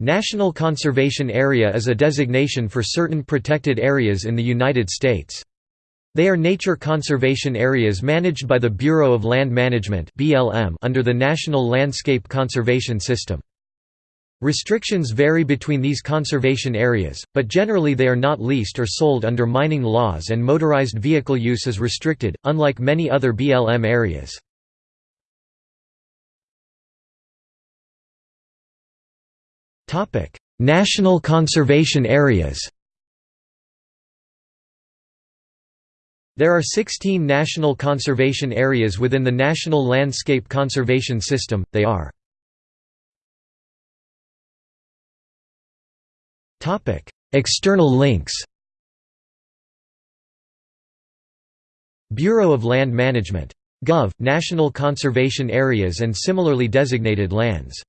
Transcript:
National Conservation Area is a designation for certain protected areas in the United States. They are nature conservation areas managed by the Bureau of Land Management under the National Landscape Conservation System. Restrictions vary between these conservation areas, but generally they are not leased or sold under mining laws and motorized vehicle use is restricted, unlike many other BLM areas. National conservation areas There are 16 national conservation areas within the National Landscape Conservation System, they are Topic: External links Bureau of Land Management. Gov. National Conservation Areas and similarly designated lands